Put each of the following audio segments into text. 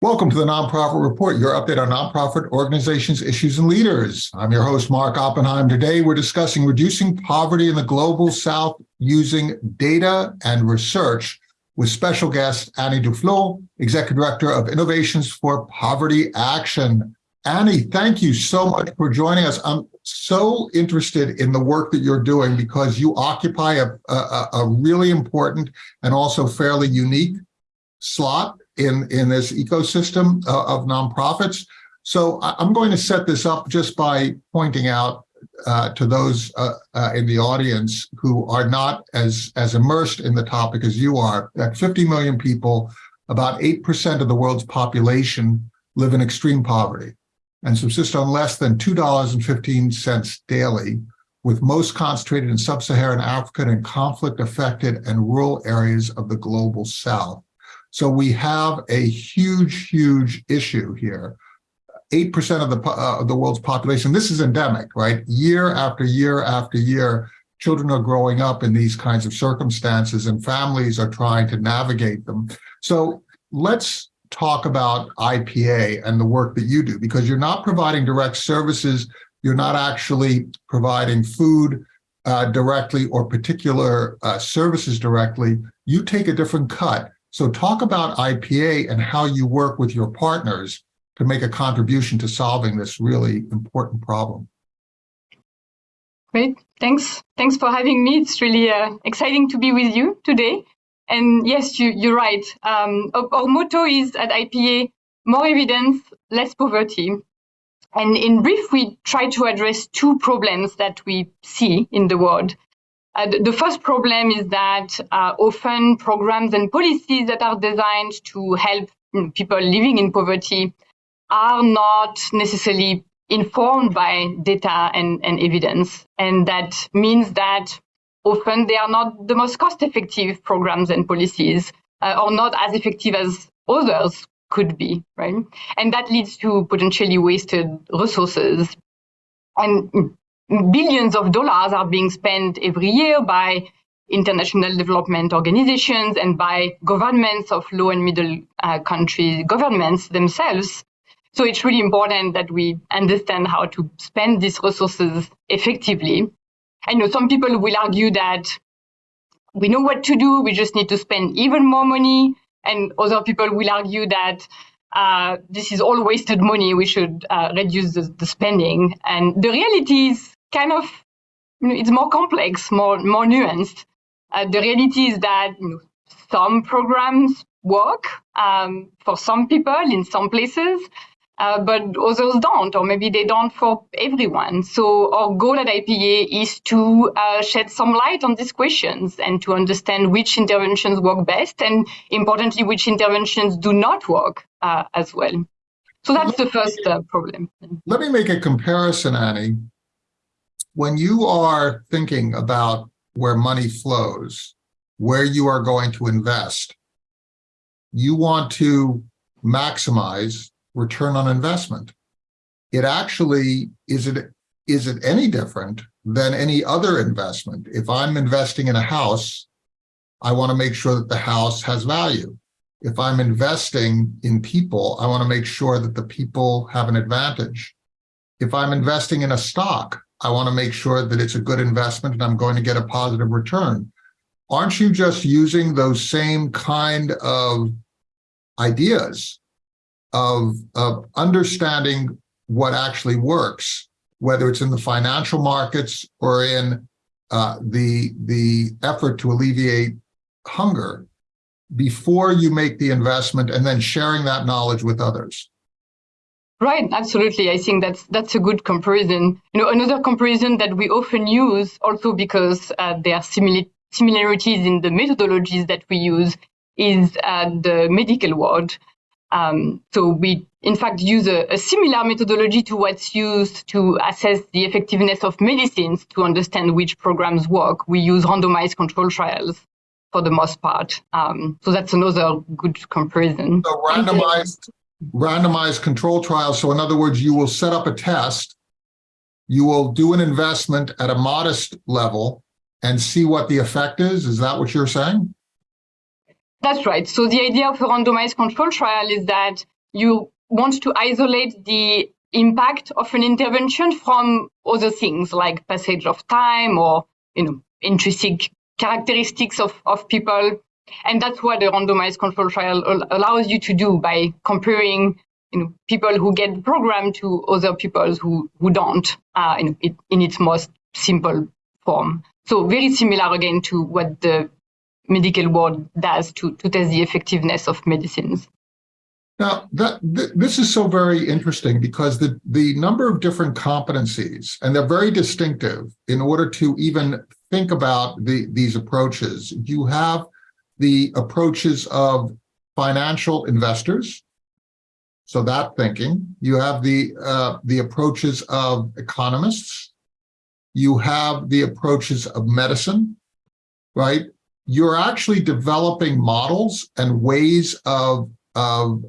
Welcome to the Nonprofit Report, your update on nonprofit organizations, issues, and leaders. I'm your host, Mark Oppenheim. Today, we're discussing reducing poverty in the Global South using data and research with special guest Annie Duflo, Executive Director of Innovations for Poverty Action. Annie, thank you so much for joining us. I'm so interested in the work that you're doing because you occupy a, a, a really important and also fairly unique slot in, in this ecosystem uh, of nonprofits. So I'm going to set this up just by pointing out uh, to those uh, uh, in the audience who are not as, as immersed in the topic as you are, that 50 million people, about 8% of the world's population live in extreme poverty and subsist on less than $2.15 daily, with most concentrated in sub-Saharan Africa and conflict-affected and rural areas of the global south. So we have a huge, huge issue here. 8% of the, uh, the world's population, this is endemic, right? Year after year after year, children are growing up in these kinds of circumstances and families are trying to navigate them. So let's talk about IPA and the work that you do, because you're not providing direct services, you're not actually providing food uh, directly or particular uh, services directly, you take a different cut. So talk about IPA and how you work with your partners to make a contribution to solving this really important problem. Great, thanks. Thanks for having me. It's really uh, exciting to be with you today. And yes, you, you're right. Um, our motto is at IPA, more evidence, less poverty. And in brief, we try to address two problems that we see in the world. Uh, the, the, first problem is that uh, often programs and policies that are designed to help people living in poverty are not necessarily informed by data and, and evidence. And that means that often they are not the most cost effective programs and policies uh, or not as effective as others could be, right? And that leads to potentially wasted resources. And billions of dollars are being spent every year by international development organizations and by governments of low and middle uh, country governments themselves. So it's really important that we understand how to spend these resources effectively. I know some people will argue that we know what to do, we just need to spend even more money. And other people will argue that uh, this is all wasted money, we should uh, reduce the, the, spending. And the reality is kind of it's more complex, more more nuanced. Uh, the reality is that you know, some programs work um, for some people in some places, uh, but others don't, or maybe they don't for everyone. So our goal at IPA is to uh, shed some light on these questions and to understand which interventions work best, and importantly, which interventions do not work uh, as well. So that's the first uh, problem. Let me make a comparison, Annie when you are thinking about where money flows, where you are going to invest, you want to maximize return on investment. It actually, is it, is it any different than any other investment? If I'm investing in a house, I want to make sure that the house has value. If I'm investing in people, I want to make sure that the people have an advantage. If I'm investing in a stock, I want to make sure that it's a good investment and I'm going to get a positive return. Aren't you just using those same kind of ideas of, of understanding what actually works, whether it's in the financial markets or in uh, the, the effort to alleviate hunger before you make the investment and then sharing that knowledge with others? Right, absolutely. I think that's that's a good comparison. You know, another comparison that we often use, also because uh, there are similar similarities in the methodologies that we use, is uh, the medical world. Um, so we, in fact, use a, a, similar methodology to what's used to assess the effectiveness of medicines to understand which programs work. We use randomized control trials for the most part. Um, so that's another good comparison. So randomized randomized control trial. So in other words, you will set up a test, you will do an investment at a modest level and see what the effect is. Is that what you're saying? That's right. So the idea of a randomized control trial is that you want to isolate the impact of an intervention from other things like passage of time or you know intrinsic characteristics of, of people. And that's what a randomized control trial allows you to do by comparing you know, people who get programmed to other people who, who don't uh, in, in its most simple form. So very similar again to what the medical world does to, to test the effectiveness of medicines. Now, that th this is so very interesting because the, the number of different competencies, and they're very distinctive in order to even think about the, these approaches. You have the approaches of financial investors, so that thinking. You have the, uh, the approaches of economists. You have the approaches of medicine, right? You're actually developing models and ways of, of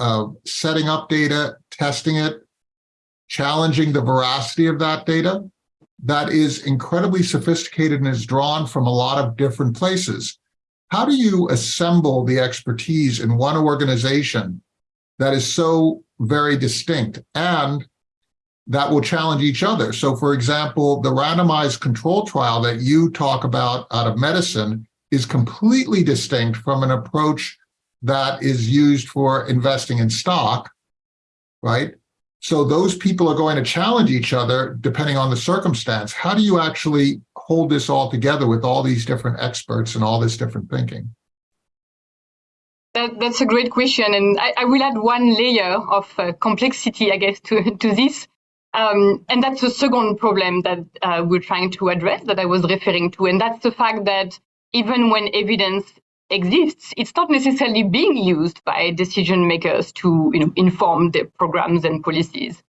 of setting up data, testing it, challenging the veracity of that data that is incredibly sophisticated and is drawn from a lot of different places. How do you assemble the expertise in one organization that is so very distinct and that will challenge each other? So for example, the randomized control trial that you talk about out of medicine is completely distinct from an approach that is used for investing in stock, right? So those people are going to challenge each other depending on the circumstance. How do you actually hold this all together with all these different experts and all this different thinking? That, that's a great question. And I, I, will add one layer of uh, complexity, I guess, to, to this. Um, and that's the second problem that uh, we're trying to address that I was referring to. And that's the fact that even when evidence exists, it's not necessarily being used by decision makers to you know, inform their programs and policies.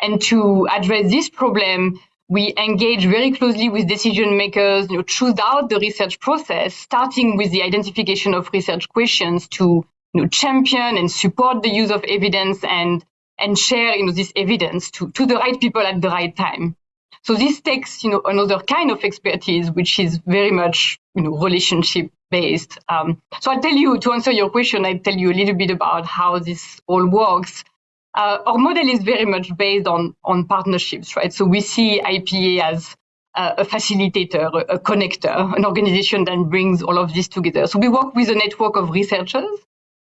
And to address this problem, we engage very closely with decision makers, you know, throughout the research process, starting with the identification of research questions to you know, champion and support the use of evidence and, and share you know, this evidence to, to the right people at the right time. So this takes, you know, another kind of expertise, which is very much, you know, relationship based. Um, so I'll tell you, to answer your question, I'll tell you a little bit about how this all works. Uh, our model is very much based on, on partnerships, right? So we see IPA as uh, a facilitator, a, a connector, an organization that brings all of this together. So we work with a network of researchers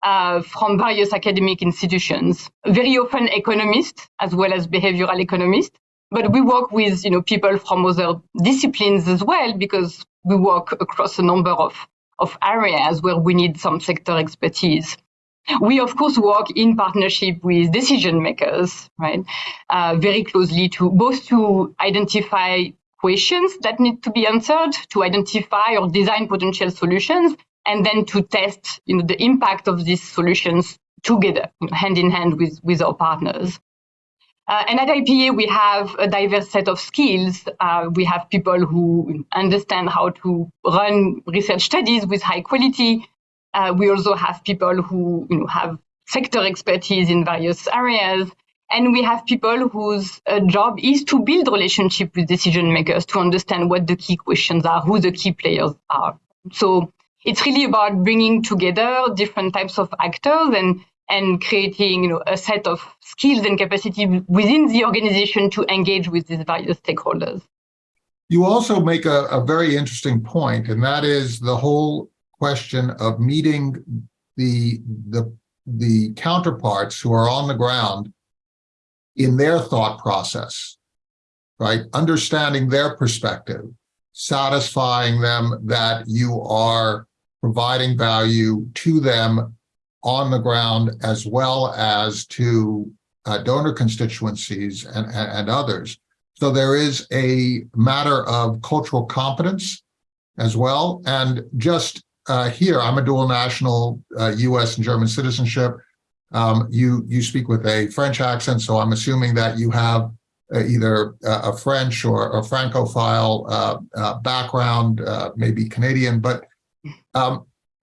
uh, from various academic institutions, very often economists as well as behavioral economists, but we work with you know people from other disciplines as well because we work across a number of, of areas where we need some sector expertise. We of course work in partnership with decision makers, right? Uh, very closely to both to identify questions that need to be answered, to identify or design potential solutions, and then to test you know, the impact of these solutions together, hand in hand with, with our partners. Uh, and at IPA, we have a diverse set of skills. Uh, we have people who understand how to run research studies with high quality. Uh, we also have people who you know, have sector expertise in various areas. And we have people whose uh, job is to build relationship with decision makers to understand what the key questions are, who the key players are. So it's really about bringing together different types of actors and and creating you know, a set of skills and capacity within the organization to engage with these various stakeholders. You also make a, a very interesting point, and that is the whole question of meeting the, the, the counterparts who are on the ground in their thought process, right? Understanding their perspective, satisfying them that you are providing value to them on the ground as well as to uh, donor constituencies and, and, and, others. So there is a matter of cultural competence as well. And just uh, here, I'm a dual national uh, US and German citizenship. Um, you, you speak with a French accent, so I'm assuming that you have uh, either a French or a Francophile uh, uh, background, maybe Canadian, but um,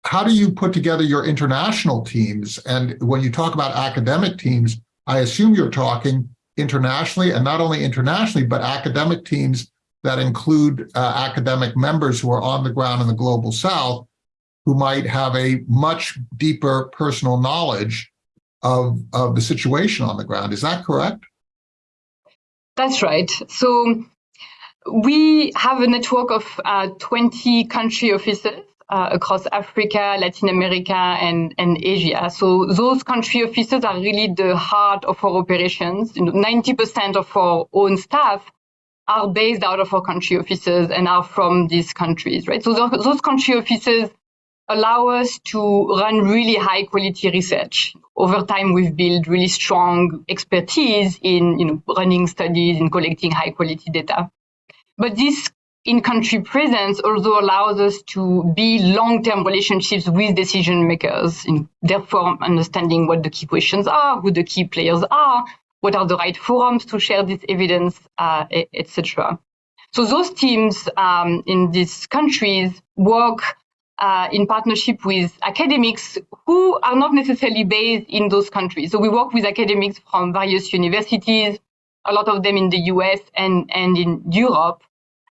how do you put together your international teams? And when you talk about academic teams, I assume you're talking internationally and not only internationally, but academic teams that include uh, academic members who are on the ground in the global south who might have a much deeper personal knowledge of, of the situation on the ground. Is that correct? That's right. So we have a network of uh, 20 country offices uh, across Africa, Latin America, and, and Asia. So those country offices are really the heart of our operations. You know, 90% of our own staff are based out of our country offices and are from these countries, right? So those country offices allow us to run really high quality research. Over time, we've built really strong expertise in you know, running studies and collecting high quality data. But this in-country presence also allows us to be long-term relationships with decision makers, in, therefore understanding what the key questions are, who the key players are, what are the right forums to share this evidence, uh, etc. So those teams um, in these countries work uh, in partnership with academics who are not necessarily based in those countries. So we work with academics from various universities, a lot of them in the US and, and in Europe.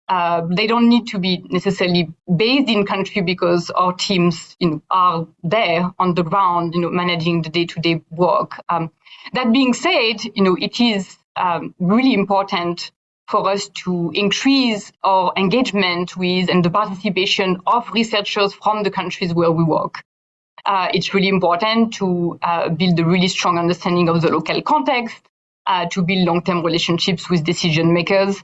Uh, they don't need to be necessarily based in country because our teams you know, are there on the ground, you know, managing the day-to-day -day work. Um, that being said, you know, it is um, really important for us to increase our engagement with and the participation of researchers from the countries where we work. Uh, it's really important to uh, build a really strong understanding of the local context, uh, to build long-term relationships with decision makers,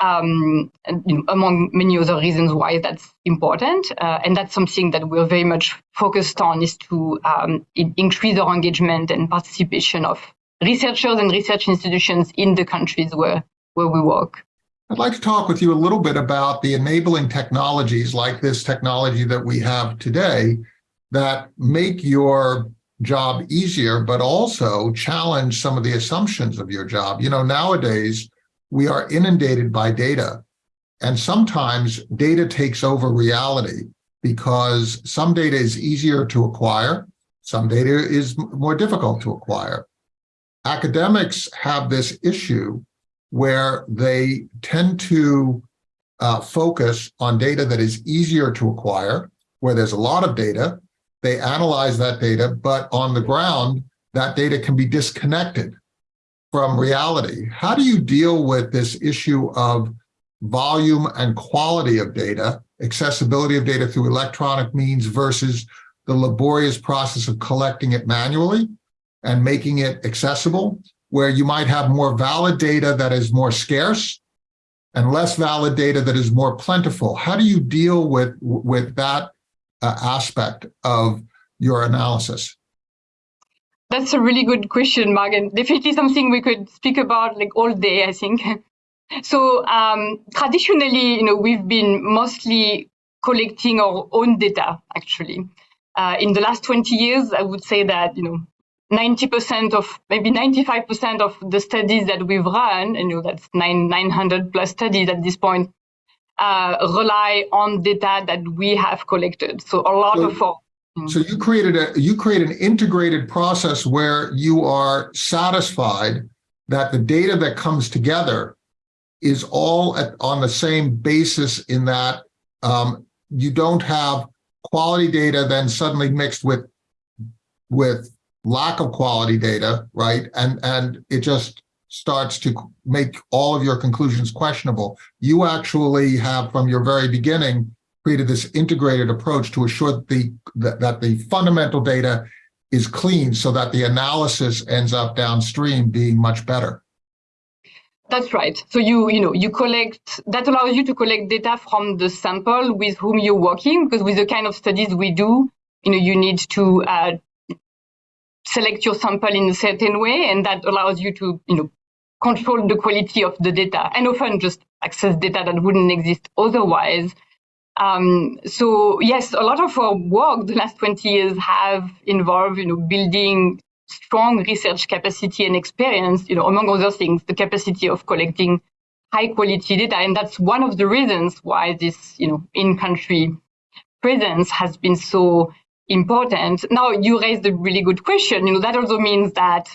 um, and, you know, among many other reasons why that's important. Uh, and that's something that we're very much focused on is to um, increase our engagement and participation of researchers and research institutions in the countries where where we work. I'd like to talk with you a little bit about the enabling technologies like this technology that we have today that make your job easier, but also challenge some of the assumptions of your job. You know, nowadays we are inundated by data and sometimes data takes over reality because some data is easier to acquire, some data is more difficult to acquire. Academics have this issue where they tend to uh, focus on data that is easier to acquire, where there's a lot of data, they analyze that data, but on the ground, that data can be disconnected from reality. How do you deal with this issue of volume and quality of data, accessibility of data through electronic means versus the laborious process of collecting it manually and making it accessible? Where you might have more valid data that is more scarce and less valid data that is more plentiful. How do you deal with, with that uh, aspect of your analysis? That's a really good question, Mark, and definitely something we could speak about like all day, I think. So um, traditionally, you know, we've been mostly collecting our own data, actually. Uh, in the last 20 years, I would say that, you know, 90% of maybe 95% of the studies that we've run, and you know that's nine 900 plus studies at this point, uh, rely on data that we have collected. So a lot so, of so you created a you create an integrated process where you are satisfied that the data that comes together is all at, on the same basis in that um, you don't have quality data then suddenly mixed with with lack of quality data, right? And, and it just starts to make all of your conclusions questionable. You actually have, from your very beginning, created this integrated approach to assure that the, that, that the fundamental data is clean so that the analysis ends up downstream being much better. That's right. So you, you know, you collect, that allows you to collect data from the sample with whom you're working, because with the kind of studies we do, you know, you need to uh, select your sample in a certain way, and that allows you to, you know, control the quality of the data and often just access data that wouldn't exist otherwise. Um, so yes, a lot of our work the last 20 years have involved, you know, building strong research capacity and experience, you know, among other things, the capacity of collecting high quality data. And that's one of the reasons why this, you know, in-country presence has been so important. Now you raised a really good question. You know, that also means that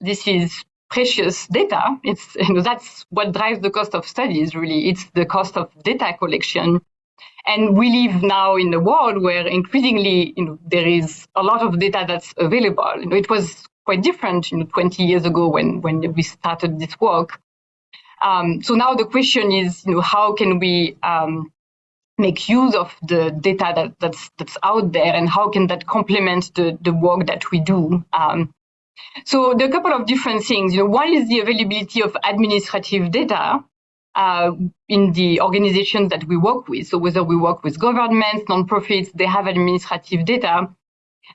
this is precious data. It's, you know, that's what drives the cost of studies, really. It's the cost of data collection. And we live now in a world where increasingly, you know, there is a lot of data that's available. You know, it was quite different, you know, 20 years ago when when we started this work. Um, so now the question is, you know, how can we um, make use of the data that, that's that's out there, and how can that complement the the work that we do? Um, so there are a couple of different things. You know, one is the availability of administrative data uh, in the organizations that we work with. So whether we work with governments, nonprofits, they have administrative data.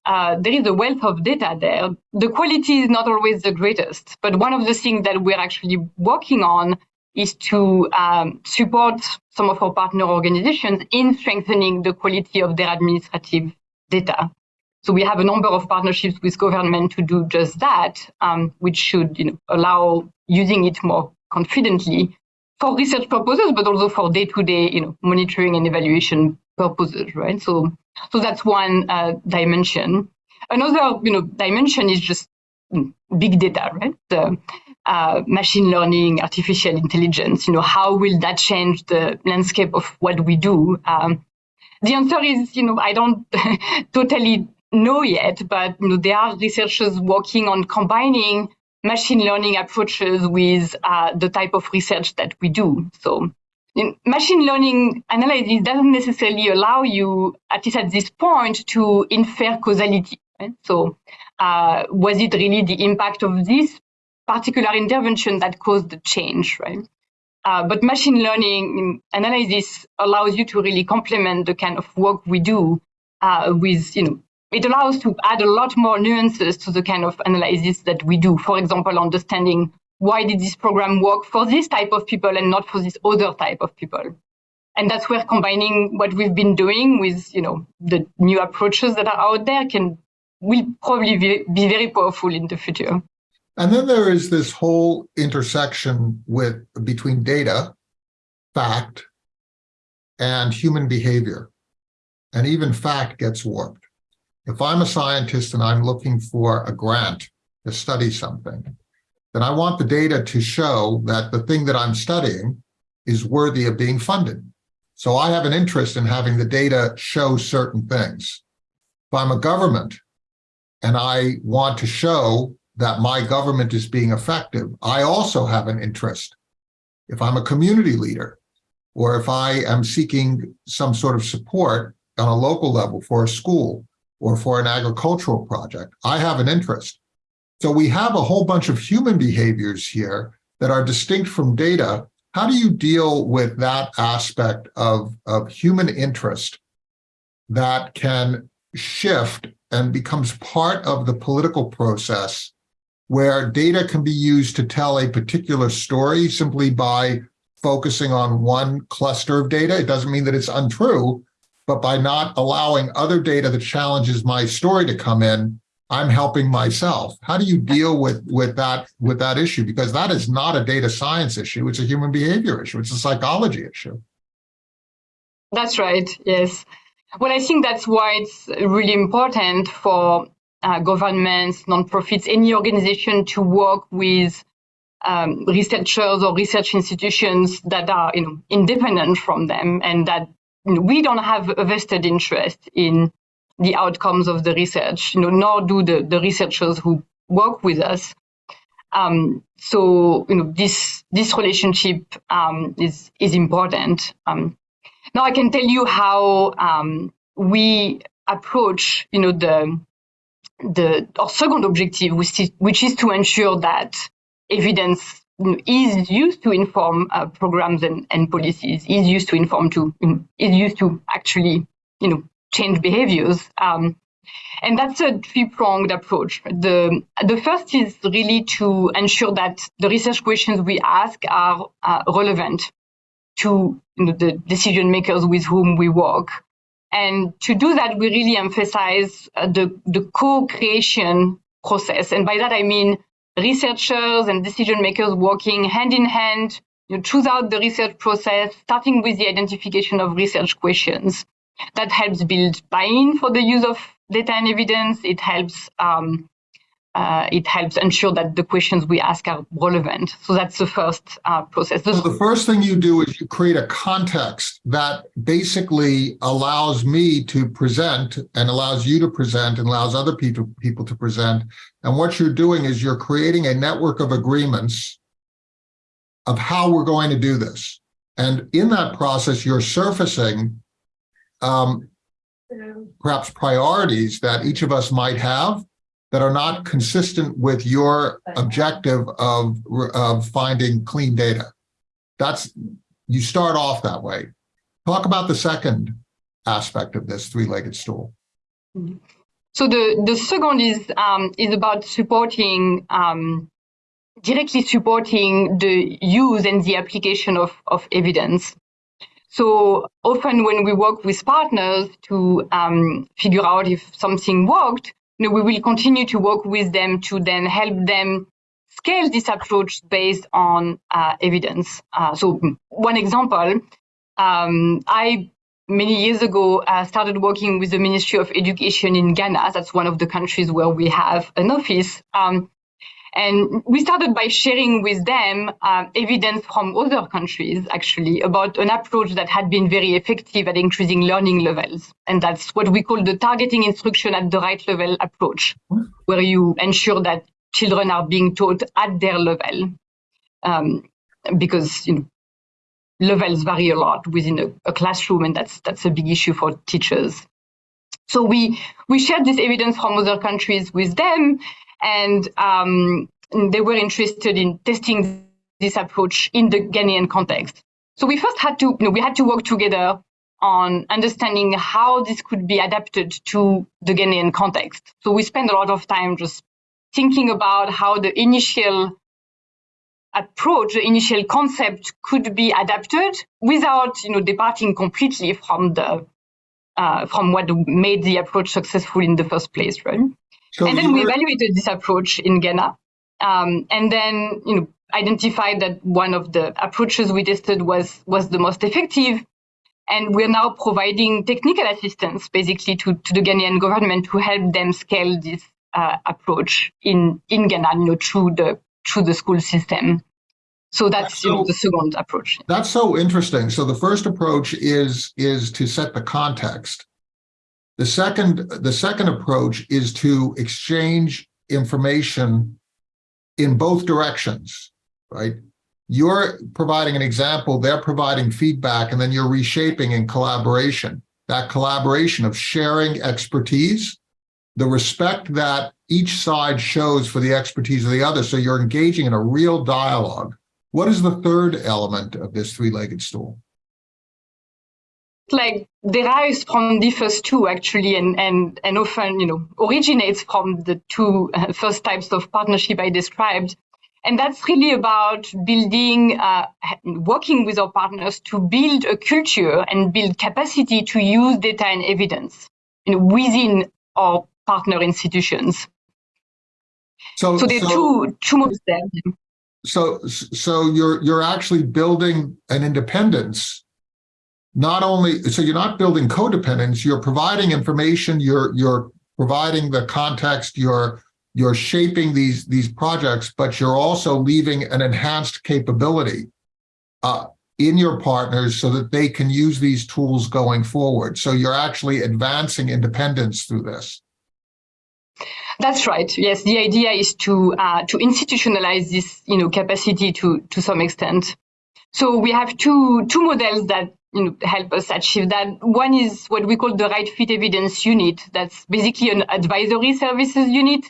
Uh, there is a wealth of data there. The quality is not always the greatest, but one of the things that we're actually working on is to um, support some of our partner organizations in strengthening the quality of their administrative data. So we have a number of partnerships with government to do just that, um, which should you know, allow using it more confidently for research purposes, but also for day-to-day, -day, you know, monitoring and evaluation purposes, right? So, so that's one uh, dimension. Another, you know, dimension is just mm, big data, right? Uh, machine learning, artificial intelligence. You know, how will that change the landscape of what we do? Um, the answer is, you know, I don't totally know yet, but you know, there are researchers working on combining machine learning approaches with uh, the type of research that we do. So in machine learning analysis doesn't necessarily allow you, at least at this point, to infer causality. Right? So uh, was it really the impact of this particular intervention that caused the change, right? Uh, but machine learning analysis allows you to really complement the kind of work we do uh, with, you know, it allows to add a lot more nuances to the kind of analysis that we do. For example, understanding why did this program work for this type of people and not for this other type of people. And that's where combining what we've been doing with, you know, the new approaches that are out there can will probably be, be very powerful in the future. And then there is this whole intersection with between data, fact, and human behavior. And even fact gets warped. If I'm a scientist and I'm looking for a grant to study something, then I want the data to show that the thing that I'm studying is worthy of being funded. So I have an interest in having the data show certain things. If I'm a government and I want to show that my government is being effective, I also have an interest. If I'm a community leader, or if I am seeking some sort of support on a local level for a school, or for an agricultural project. I have an interest. So we have a whole bunch of human behaviors here that are distinct from data. How do you deal with that aspect of, of human interest that can shift and becomes part of the political process where data can be used to tell a particular story simply by focusing on one cluster of data. It doesn't mean that it's untrue, but by not allowing other data that challenges my story to come in, I'm helping myself. How do you deal with with that with that issue? Because that is not a data science issue; it's a human behavior issue. It's a psychology issue. That's right. Yes. Well, I think that's why it's really important for uh, governments, nonprofits, any organization to work with um, researchers or research institutions that are you know, independent from them and that we don't have a vested interest in the outcomes of the research, you know, nor do the, the researchers who work with us. Um, so, you know, this this relationship um, is is important. Um, now, I can tell you how um, we approach, you know, the the our second objective, which is, which is to ensure that evidence is used to inform uh, programs and, and policies, is used to inform to, is used to actually, you know, change behaviors. Um, and that's a three-pronged approach. The, the first is really to ensure that the research questions we ask are uh, relevant to you know, the decision makers with whom we work. And to do that, we really emphasize uh, the, the co-creation process. And by that, I mean researchers and decision makers working hand in hand you know, throughout the research process, starting with the identification of research questions. That helps build buy-in for the use of data and evidence. It helps um, uh, it helps ensure that the questions we ask are relevant. So that's the first uh, process. So the first thing you do is you create a context that basically allows me to present and allows you to present and allows other people, people to present. And what you're doing is you're creating a network of agreements of how we're going to do this. And in that process, you're surfacing um, perhaps priorities that each of us might have that are not consistent with your objective of, of finding clean data. That's, you start off that way. Talk about the second aspect of this three-legged stool. So the, the second is, um, is about supporting, um, directly supporting the use and the application of, of evidence. So often when we work with partners to um, figure out if something worked, you know, we will continue to work with them to then help them scale this approach based on uh, evidence. Uh, so one example, um, I many years ago uh, started working with the Ministry of Education in Ghana. That's one of the countries where we have an office. Um, and we started by sharing with them uh, evidence from other countries, actually, about an approach that had been very effective at increasing learning levels. And that's what we call the targeting instruction at the right level approach, where you ensure that children are being taught at their level. Um, because you know, levels vary a lot within a, a classroom, and that's that's a big issue for teachers. So we we shared this evidence from other countries with them, and um, they were interested in testing this approach in the Ghanaian context. So we first had to, you know, we had to work together on understanding how this could be adapted to the Ghanaian context. So we spent a lot of time just thinking about how the initial approach, the initial concept could be adapted without, you know, departing completely from the uh, from what made the approach successful in the first place, right? So and then we evaluated this approach in Ghana, um, and then you know identified that one of the approaches we tested was was the most effective, and we're now providing technical assistance basically to, to the Ghanaian government to help them scale this uh, approach in in Ghana, you know, through the through the school system. So that's, so, you know, the second approach. That's so interesting. So the first approach is is to set the context the second, the second approach is to exchange information in both directions, right? You're providing an example, they're providing feedback, and then you're reshaping in collaboration. That collaboration of sharing expertise, the respect that each side shows for the expertise of the other. So you're engaging in a real dialogue. What is the third element of this three-legged stool? Like derives from the first two actually and and and often you know originates from the two uh, first types of partnership i described. And that's really about building uh, working with our partners to build a culture and build capacity to use data and evidence you know, within our partner institutions. So so there are so, two two modes there. So so you're you're actually building an independence not only, so you're not building codependence, you're providing information, you're, you're providing the context, you're, you're shaping these, these projects, but you're also leaving an enhanced capability uh, in your partners so that they can use these tools going forward. So you're actually advancing independence through this. That's right. Yes, the idea is to uh, to institutionalize this, you know, capacity to to some extent. So we have two two models that you know, help us achieve that. One is what we call the right fit evidence unit. That's basically an advisory services unit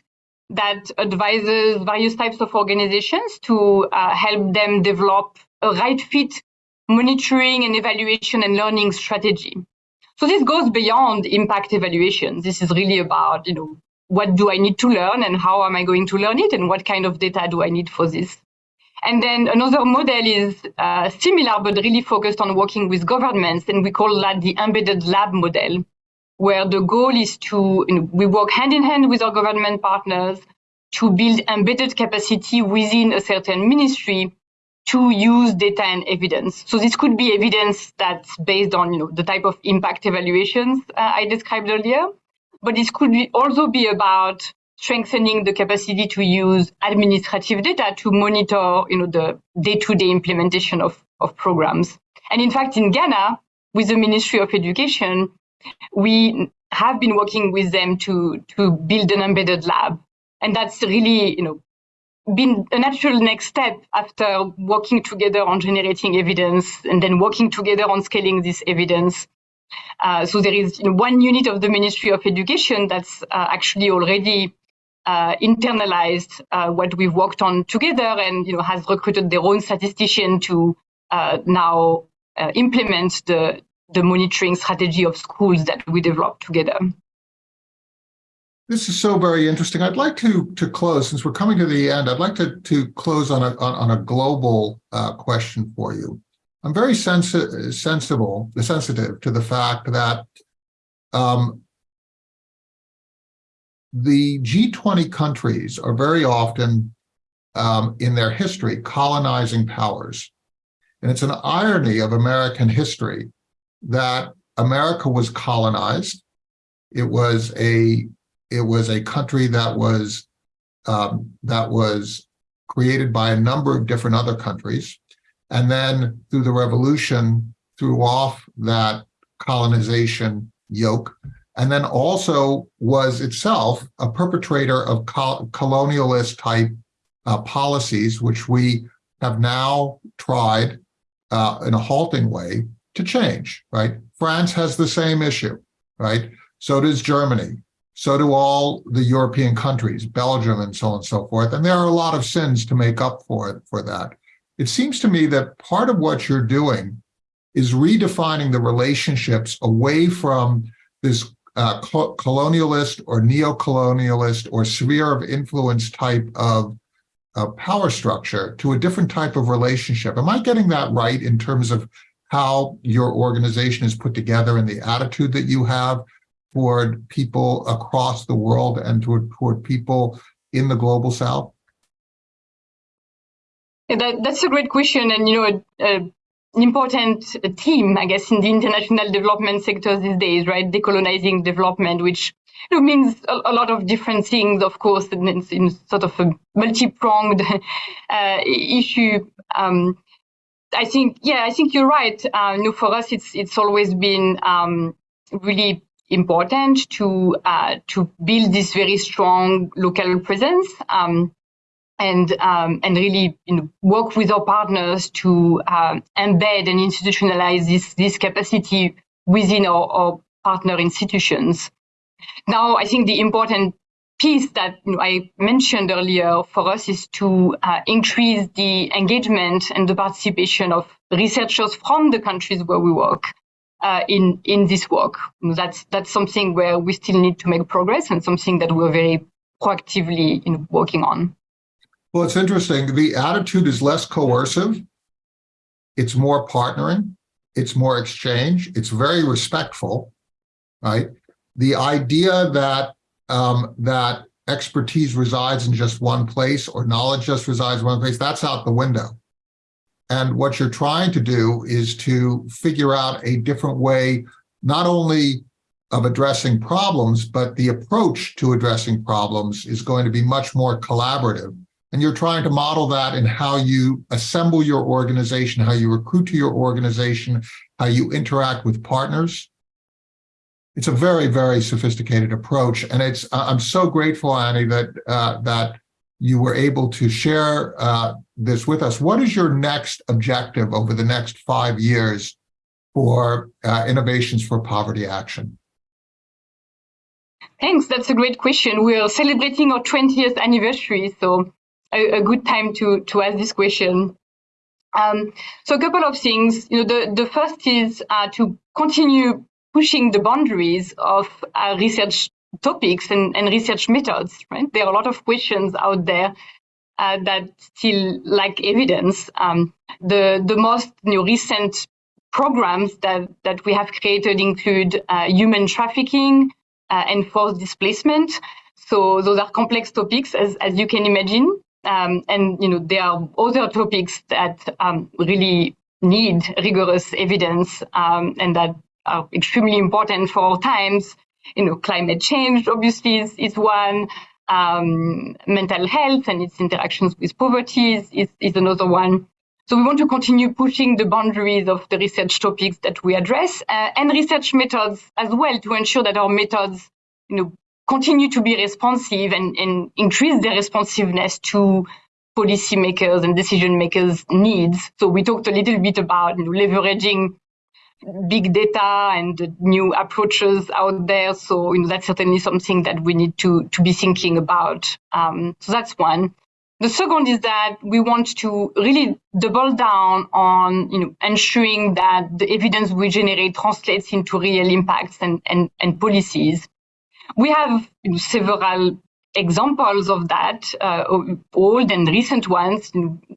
that advises various types of organizations to uh, help them develop a right fit monitoring and evaluation and learning strategy. So this goes beyond impact evaluation. This is really about, you know, what do I need to learn and how am I going to learn it and what kind of data do I need for this? And then another model is uh, similar, but really focused on working with governments. And we call that the embedded lab model, where the goal is to, you know, we work hand in hand with our government partners to build embedded capacity within a certain ministry to use data and evidence. So this could be evidence that's based on, you know, the type of impact evaluations uh, I described earlier, but this could be also be about strengthening the capacity to use administrative data to monitor, you know, the day-to-day implementation of, of programs. And in fact, in Ghana, with the Ministry of Education, we have been working with them to, to build an embedded lab. And that's really, you know, been a natural next step after working together on generating evidence and then working together on scaling this evidence. Uh, so there is you know, one unit of the Ministry of Education that's uh, actually already uh, internalized uh, what we've worked on together and you know has recruited their own statistician to uh, now uh, implement the the monitoring strategy of schools that we developed together. This is so very interesting. I'd like to to close since we're coming to the end. I'd like to to close on a on, on a global uh, question for you. I'm very sensi sensible, sensitive to the fact that um, the G20 countries are very often um, in their history colonizing powers. And it's an irony of American history that America was colonized. It was a it was a country that was um, that was created by a number of different other countries. And then through the revolution, threw off that colonization yoke and then also was itself a perpetrator of col colonialist type uh, policies, which we have now tried uh, in a halting way to change, right? France has the same issue, right? So does Germany. So do all the European countries, Belgium and so on and so forth. And there are a lot of sins to make up for it, for that. It seems to me that part of what you're doing is redefining the relationships away from this uh, colonialist or neo-colonialist or sphere of influence type of uh, power structure to a different type of relationship. Am I getting that right in terms of how your organization is put together and the attitude that you have toward people across the world and toward, toward people in the global south? That, that's a great question. And, you know, uh, an important theme, I guess, in the international development sector these days, right? Decolonizing development, which you know, means a, a, lot of different things, of course, and it's in sort of a multi-pronged uh, issue. Um, I think, yeah, I think you're right. Uh, you know, for us, it's it's always been um, really important to uh, to build this very strong local presence. Um, and um, and really you know, work with our partners to um, embed and institutionalize this this capacity within our, our, partner institutions. Now, I think the important piece that you know, I mentioned earlier for us is to uh, increase the engagement and the participation of researchers from the countries where we work. Uh, in in this work, that's that's something where we still need to make progress and something that we're very proactively you know, working on. Well, it's interesting. The attitude is less coercive. It's more partnering. It's more exchange. It's very respectful, right? The idea that um, that expertise resides in just one place or knowledge just resides in one place, that's out the window. And what you're trying to do is to figure out a different way, not only of addressing problems, but the approach to addressing problems is going to be much more collaborative and you're trying to model that in how you assemble your organization, how you recruit to your organization, how you interact with partners. It's a very, very sophisticated approach. And it's I'm so grateful, Annie, that uh, that you were able to share uh, this with us. What is your next objective over the next five years for uh, innovations for poverty action? Thanks. That's a great question. We're celebrating our 20th anniversary, so a, a good time to to ask this question. Um, so a couple of things. You know, the the first is uh, to continue pushing the boundaries of uh, research topics and, and research methods. Right, there are a lot of questions out there uh, that still lack evidence. Um, the the most you know, recent programs that that we have created include uh, human trafficking uh, and forced displacement. So those are complex topics, as as you can imagine. Um, and you know there are other topics that um, really need rigorous evidence um, and that are extremely important for our times. You know, climate change obviously is, is one. um, mental health and its interactions with poverty is, is, is another one. So we want to continue pushing the boundaries of the research topics that we address uh, and research methods as well to ensure that our methods, you know, continue to be responsive and, and increase their responsiveness to policymakers and decision makers needs. So we talked a little bit about you know, leveraging big data and new approaches out there. So you know, that's certainly something that we need to, to be thinking about. Um, so that's one. The second is that we want to really double down on you know, ensuring that the evidence we generate translates into real impacts and, and, and policies. We have several examples of that, uh, old and recent ones.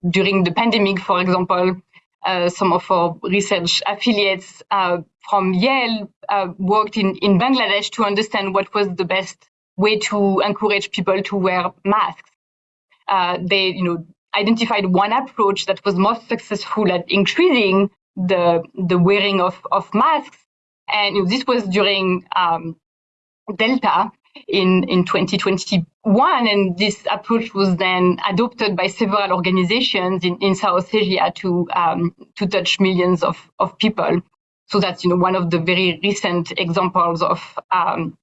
During the pandemic, for example, uh, some of our research affiliates uh, from Yale uh, worked in, in Bangladesh to understand what was the best way to encourage people to wear masks. Uh, they, you know, identified one approach that was most successful at increasing the the wearing of, of masks, and you know, this was during um, Delta, in, in 2021. And this approach was then adopted by several organizations in, in South Asia to, um, to touch millions of, of people. So that's, you know, one of the very recent examples of um,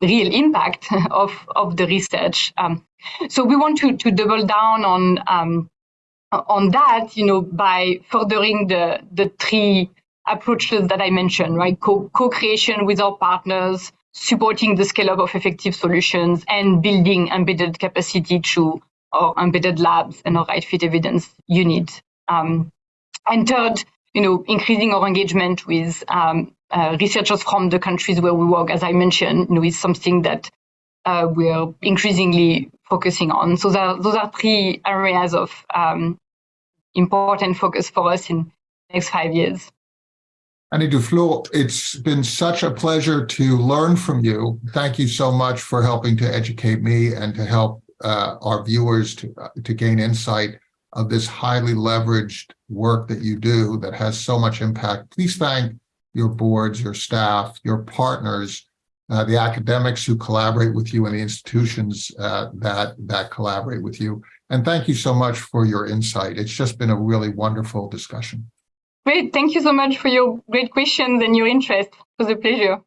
real impact of, of the research. Um, so we want to, to double down on, um, on that, you know, by furthering the, the three approaches that I mentioned, right? Co-creation with our partners, supporting the scale up of effective solutions and building embedded capacity through our embedded labs and our right fit evidence unit. Um, and third, you know, increasing our engagement with um, uh, researchers from the countries where we work, as I mentioned, you know, is something that uh, we're increasingly focusing on. So that, those are three areas of um, important focus for us in the next five years. Annie Duflo, it's been such a pleasure to learn from you. Thank you so much for helping to educate me and to help uh, our viewers to, uh, to gain insight of this highly leveraged work that you do that has so much impact. Please thank your boards, your staff, your partners, uh, the academics who collaborate with you and the institutions uh, that, that collaborate with you. And thank you so much for your insight. It's just been a really wonderful discussion. Great. Thank you so much for your great questions and your interest. It was a pleasure.